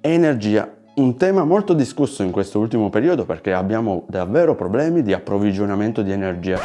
energia. Un tema molto discusso in questo ultimo periodo perché abbiamo davvero problemi di approvvigionamento di energia.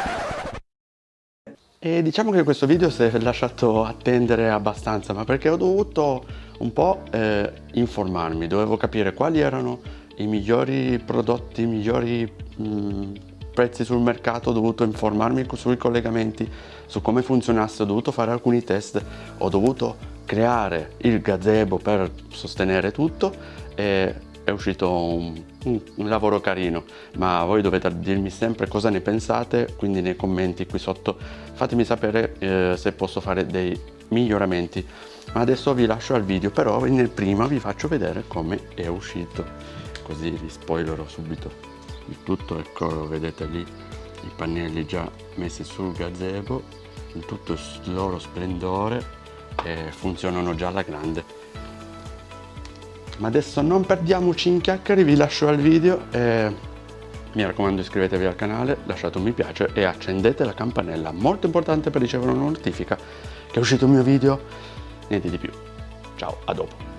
E diciamo che questo video si è lasciato attendere abbastanza, ma perché ho dovuto un po' eh, informarmi, dovevo capire quali erano i migliori prodotti, i migliori mh, prezzi sul mercato, ho dovuto informarmi sui collegamenti, su come funzionasse, ho dovuto fare alcuni test, ho dovuto creare il gazebo per sostenere tutto e è uscito un, un, un, lavoro carino. Ma voi dovete dirmi sempre cosa ne pensate quindi nei commenti qui sotto. Fatemi sapere eh, se posso fare dei miglioramenti. Ma adesso vi lascio al video però nel prima vi faccio vedere come è uscito. Così vi spoilerò subito. Il tutto ecco vedete lì i pannelli già messi sul gazebo in tutto il loro splendore e funzionano già alla grande. Ma adesso non perdiamoci in chiacchiere vi lascio al video e mi raccomando iscrivetevi al canale lasciate un mi piace e accendete la campanella molto importante per ricevere una notifica che è uscito il mio video niente di più. Ciao a dopo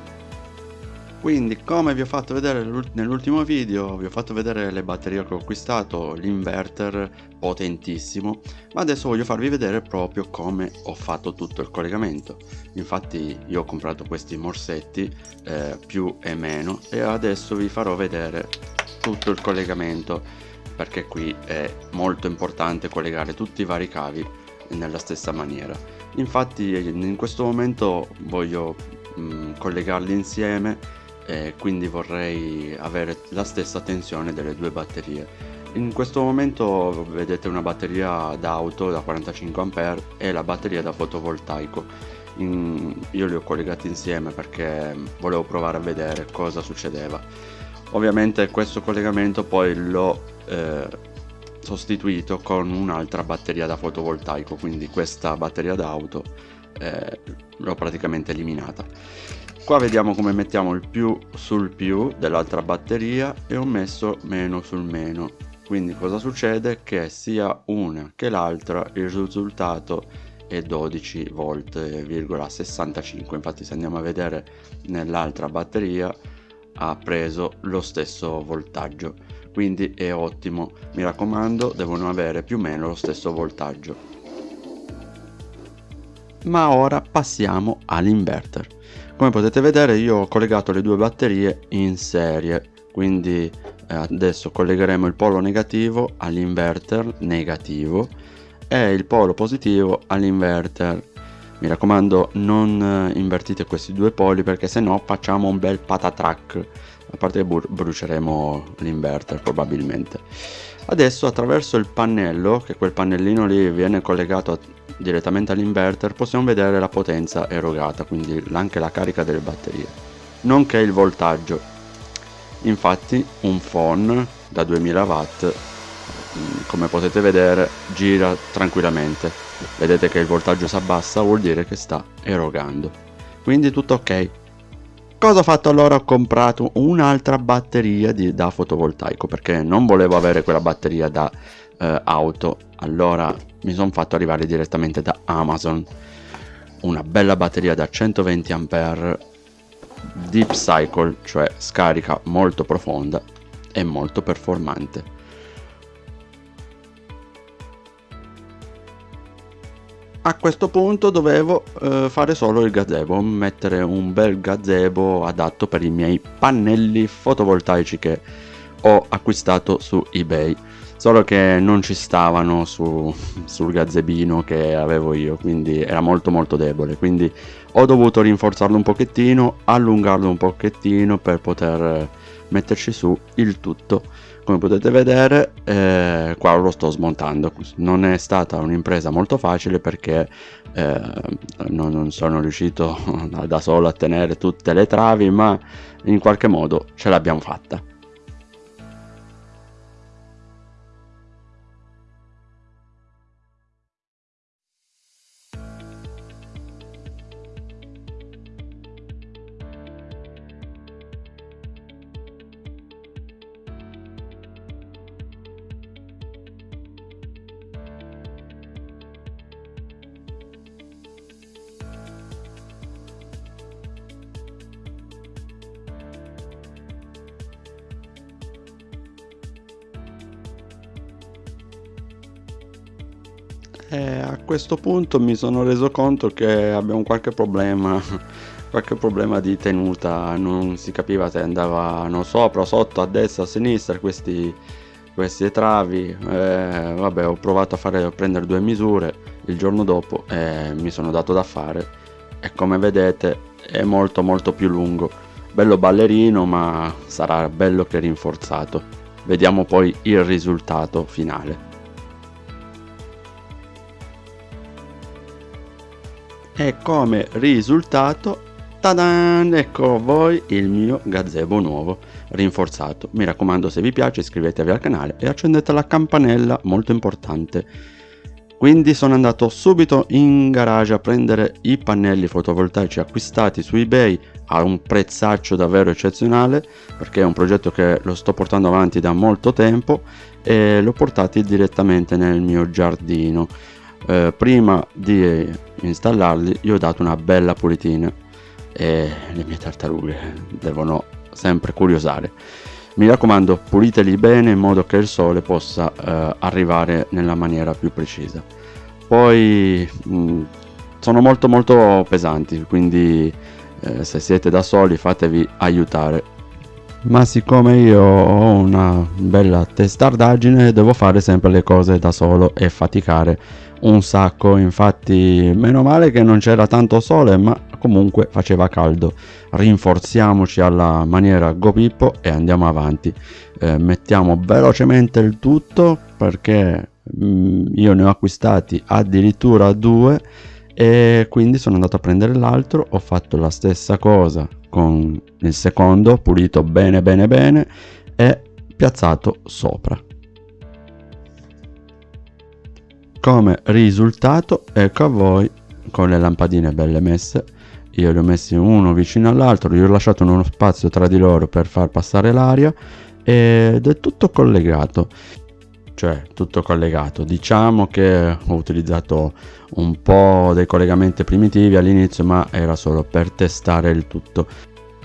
quindi come vi ho fatto vedere nell'ultimo video vi ho fatto vedere le batterie che ho acquistato l'inverter potentissimo ma adesso voglio farvi vedere proprio come ho fatto tutto il collegamento. Infatti io ho comprato questi morsetti eh, più e meno e adesso vi farò vedere tutto il collegamento perché qui è molto importante collegare tutti i vari cavi nella stessa maniera. Infatti in questo momento voglio mh, mm, collegarli insieme e quindi vorrei avere la stessa tensione delle due batterie. In questo momento vedete una batteria d'auto da 45 A e la batteria da fotovoltaico. In, io li ho collegati insieme perché volevo provare a vedere cosa succedeva. Ovviamente questo collegamento poi l'ho eh, sostituito con un'altra batteria da fotovoltaico quindi questa batteria d'auto eh, l'ho praticamente eliminata qua vediamo come mettiamo il più sul più dell'altra batteria e ho messo meno sul meno. Quindi cosa succede? Che sia una che l'altra il risultato è 12 volt 65 infatti se andiamo a vedere nell'altra batteria ha preso lo stesso voltaggio. Quindi è ottimo. Mi raccomando devono avere più o meno lo stesso voltaggio. Ma ora passiamo all'inverter come potete vedere io ho collegato le due batterie in serie. Quindi eh, adesso collegheremo il polo negativo all'inverter negativo e il polo positivo all'inverter. Mi raccomando non eh, invertite questi due poli perché se no facciamo un bel patatrack a parte che bruceremo l'inverter probabilmente. Adesso attraverso il pannello che quel pannellino lì viene collegato direttamente all'inverter possiamo vedere la potenza erogata quindi anche la carica delle batterie nonché il voltaggio. Infatti un phone da 2000 watt mm, come potete vedere gira tranquillamente. Vedete che il voltaggio si abbassa vuol dire che sta erogando. Quindi tutto ok. Cosa ho fatto allora? Ho comprato un'altra batteria di, da fotovoltaico perché non volevo avere quella batteria da eh, auto. Allora mi sono fatto arrivare direttamente da Amazon. Una bella batteria da 120 A deep cycle cioè scarica molto profonda e molto performante. A questo punto dovevo eh, fare solo il gazebo mettere un bel gazebo adatto per i miei pannelli fotovoltaici che ho acquistato su ebay solo che non ci stavano su, sul gazzebino che avevo io quindi era molto molto debole. Quindi ho dovuto rinforzarlo un pochettino allungarlo un pochettino per poter metterci su il tutto. Come potete vedere eh, qua lo sto smontando. Non è stata un'impresa molto facile perché eh, non, non sono riuscito da solo a tenere tutte le travi ma in qualche modo ce l'abbiamo fatta e a questo punto mi sono reso conto che abbiamo qualche problema qualche problema di tenuta non si capiva se andavano sopra sotto a destra a sinistra questi queste travi. Eh, vabbè ho provato a, fare, a prendere due misure il giorno dopo e mi sono dato da fare e come vedete è molto molto più lungo. Bello ballerino ma sarà bello che rinforzato. Vediamo poi il risultato finale e come risultato tadan! Ecco voi il mio gazebo nuovo rinforzato. Mi raccomando se vi piace iscrivetevi al canale e accendete la campanella molto importante. Quindi sono andato subito in garage a prendere i pannelli fotovoltaici acquistati su ebay a un prezzaccio davvero eccezionale perché è un progetto che lo sto portando avanti da molto tempo e l'ho portati direttamente nel mio giardino eh, prima di installarli gli ho dato una bella pulitina e le mie tartarughe devono sempre curiosare. Mi raccomando puliteli bene in modo che il sole possa eh, arrivare nella maniera più precisa. Poi mh, mm, sono molto molto pesanti quindi eh, se siete da soli fatevi aiutare ma siccome io ho una bella testardaggine devo fare sempre le cose da solo e faticare un sacco. Infatti meno male che non c'era tanto sole ma comunque faceva caldo. Rinforziamoci alla maniera Go Pippo e andiamo avanti. Eh, mettiamo velocemente il tutto perché mh, mm, io ne ho acquistati addirittura due e quindi sono andato a prendere l'altro. Ho fatto la stessa cosa con il secondo pulito bene bene bene e piazzato sopra. Come risultato ecco a voi con le lampadine belle messe io li ho messi uno vicino all'altro gli ho lasciato uno spazio tra di loro per far passare l'aria ed è tutto collegato cioè tutto collegato. Diciamo che ho utilizzato un po' dei collegamenti primitivi all'inizio ma era solo per testare il tutto.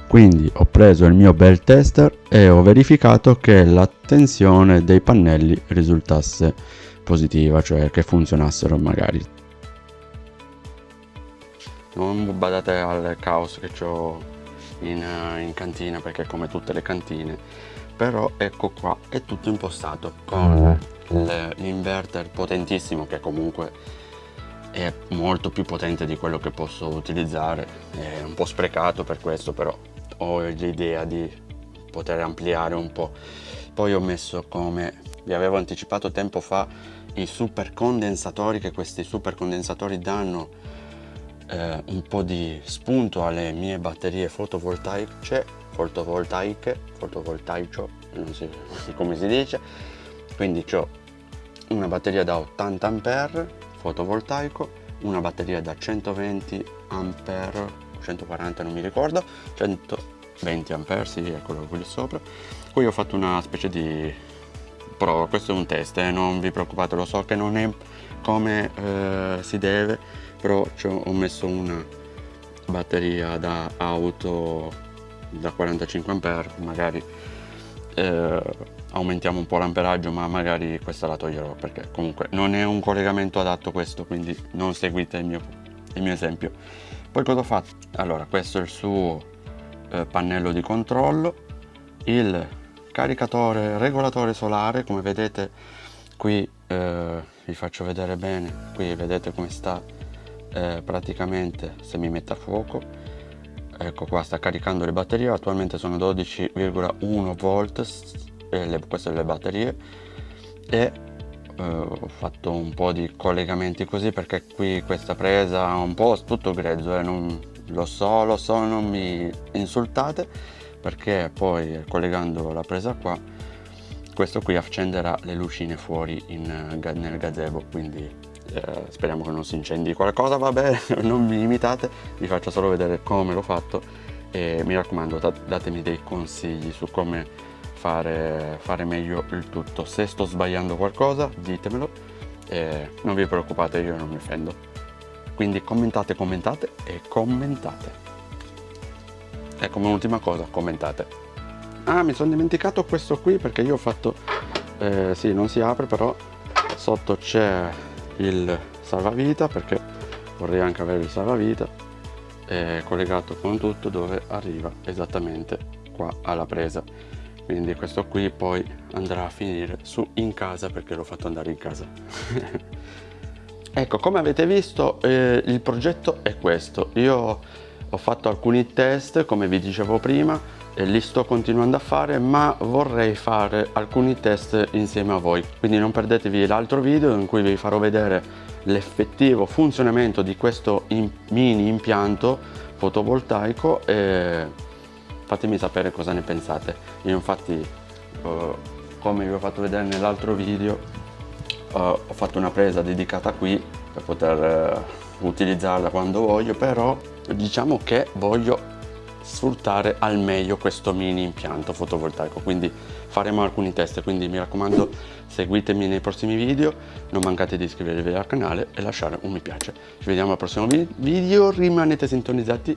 Quindi ho preso il mio bel tester e ho verificato che la tensione dei pannelli risultasse positiva cioè che funzionassero magari. Non badate al caos che ho in, in cantina perché come tutte le cantine però ecco qua è tutto impostato con l'inverter potentissimo che comunque è molto più potente di quello che posso utilizzare. È un po' sprecato per questo però ho l'idea di poter ampliare un po' poi ho messo come vi avevo anticipato tempo fa i super condensatori che questi super condensatori danno eh, un po' di spunto alle mie batterie fotovoltaiche fotovoltaiche fotovoltaico non so come si dice. Quindi ho una batteria da 80 ampere fotovoltaico una batteria da 120 ampere 140 non mi ricordo 120 ampere sì eccolo qui sopra. Qui ho fatto una specie di prova questo è un test eh, non vi preoccupate lo so che non è come eh, si deve però ho messo una batteria da auto da 45 ampere magari eh, aumentiamo un po' l'amperaggio ma magari questa la toglierò perché comunque non è un collegamento adatto questo quindi non seguite il mio, il mio esempio poi cosa ho fatto? allora questo è il suo eh, pannello di controllo il caricatore regolatore solare come vedete qui eh, vi faccio vedere bene qui vedete come sta eh, praticamente se mi metto a fuoco ecco qua sta caricando le batterie. Attualmente sono 12,1 volt eh, le, queste le batterie. E eh, ho fatto un po' di collegamenti così perché qui questa presa è un po' tutto grezzo eh, non, lo so lo so non mi insultate perché poi collegando la presa qua questo qui accenderà le lucine fuori in, nel gazebo quindi eh, speriamo che non si incendi qualcosa vabbè non mi imitate vi faccio solo vedere come l'ho fatto e mi raccomando datemi dei consigli su come fare, fare meglio il tutto. Se sto sbagliando qualcosa ditemelo e non vi preoccupate io non mi offendo. Quindi commentate commentate e commentate. E come ultima cosa commentate. Ah mi sono dimenticato questo qui perché io ho fatto eh, sì non si apre però sotto c'è il salvavita perché vorrei anche avere il salvavita eh, collegato con tutto dove arriva esattamente qua alla presa. Quindi questo qui poi andrà a finire su in casa perché l'ho fatto andare in casa. Ecco come avete visto eh, il progetto è questo. Io ho fatto alcuni test come vi dicevo prima e li sto continuando a fare ma vorrei fare alcuni test insieme a voi. Quindi non perdetevi l'altro video in cui vi farò vedere l'effettivo funzionamento di questo in mini impianto fotovoltaico e fatemi sapere cosa ne pensate. Io infatti eh, come vi ho fatto vedere nell'altro video eh, ho fatto una presa dedicata qui per poter eh, utilizzarla quando voglio però diciamo che voglio sfruttare al meglio questo mini impianto fotovoltaico quindi faremo alcuni test. Quindi mi raccomando seguitemi nei prossimi video non mancate di iscrivervi al canale e lasciare un mi piace. Ci vediamo al prossimo video rimanete sintonizzati